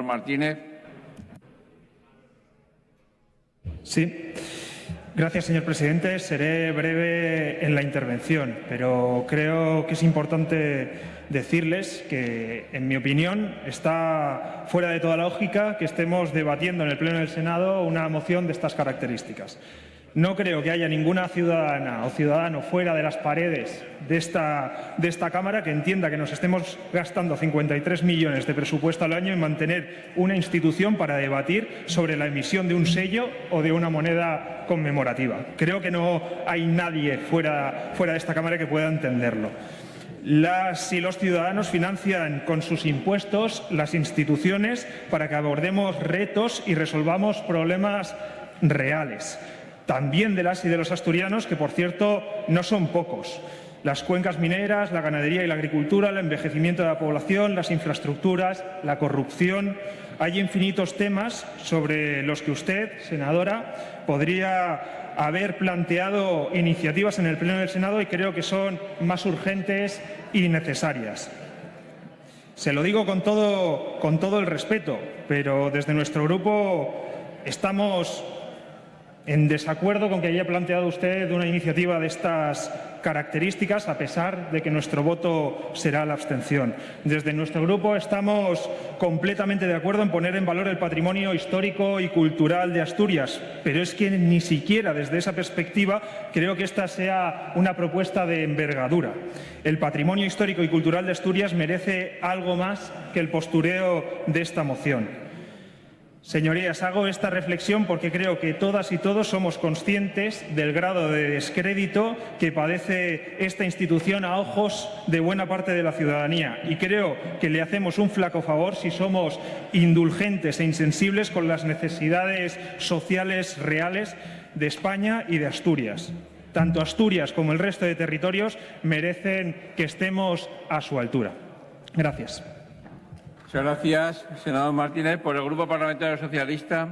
Martínez. Sí. Gracias, señor presidente. Seré breve en la intervención, pero creo que es importante decirles que, en mi opinión, está fuera de toda lógica que estemos debatiendo en el Pleno del Senado una moción de estas características. No creo que haya ninguna ciudadana o ciudadano fuera de las paredes de esta, Cámara que entienda que nos estemos gastando 53 millones de presupuesto al año en mantener una institución para debatir sobre la emisión de un sello o de una moneda conmemorativa. Creo que no hay nadie fuera, fuera de esta Cámara que pueda entenderlo. Las y los ciudadanos financian con sus impuestos las instituciones para que abordemos retos y resolvamos problemas reales también de las y de los asturianos, que por cierto no son pocos. Las cuencas mineras, la ganadería y la agricultura, el envejecimiento de la población, las infraestructuras, la corrupción. Hay infinitos temas sobre los que usted, senadora, podría haber planteado iniciativas en el Pleno del Senado y creo que son más urgentes y necesarias. Se lo digo con todo, con todo el respeto, pero desde nuestro grupo estamos en desacuerdo con que haya planteado usted una iniciativa de estas características, a pesar de que nuestro voto será la abstención. Desde nuestro grupo estamos completamente de acuerdo en poner en valor el patrimonio histórico y cultural de Asturias, pero es que ni siquiera desde esa perspectiva creo que esta sea una propuesta de envergadura. El patrimonio histórico y cultural de Asturias merece algo más que el postureo de esta moción. Señorías, hago esta reflexión porque creo que todas y todos somos conscientes del grado de descrédito que padece esta institución a ojos de buena parte de la ciudadanía y creo que le hacemos un flaco favor si somos indulgentes e insensibles con las necesidades sociales reales de España y de Asturias. Tanto Asturias como el resto de territorios merecen que estemos a su altura. Gracias. Muchas gracias, senador Martínez. Por el Grupo Parlamentario Socialista.